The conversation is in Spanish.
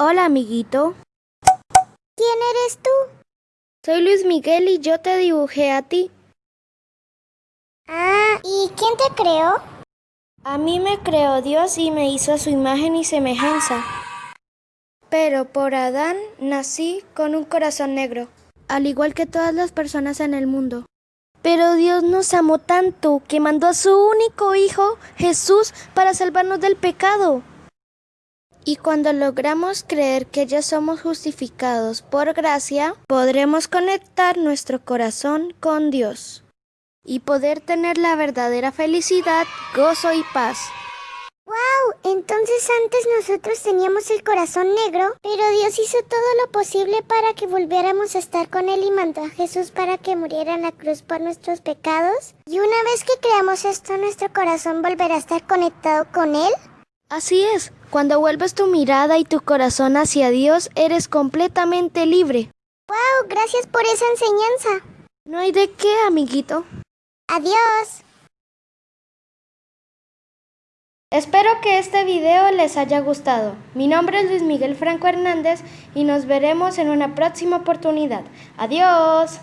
Hola, amiguito. ¿Quién eres tú? Soy Luis Miguel y yo te dibujé a ti. Ah, ¿y quién te creó? A mí me creó Dios y me hizo a su imagen y semejanza. Pero por Adán nací con un corazón negro, al igual que todas las personas en el mundo. Pero Dios nos amó tanto que mandó a su único Hijo, Jesús, para salvarnos del pecado. Y cuando logramos creer que ya somos justificados por gracia, podremos conectar nuestro corazón con Dios y poder tener la verdadera felicidad, gozo y paz. ¡Wow! Entonces antes nosotros teníamos el corazón negro, pero Dios hizo todo lo posible para que volviéramos a estar con Él y mandó a Jesús para que muriera en la cruz por nuestros pecados. Y una vez que creamos esto, nuestro corazón volverá a estar conectado con Él. Así es, cuando vuelves tu mirada y tu corazón hacia Dios, eres completamente libre. ¡Wow! Gracias por esa enseñanza. No hay de qué, amiguito. Adiós. Espero que este video les haya gustado. Mi nombre es Luis Miguel Franco Hernández y nos veremos en una próxima oportunidad. Adiós.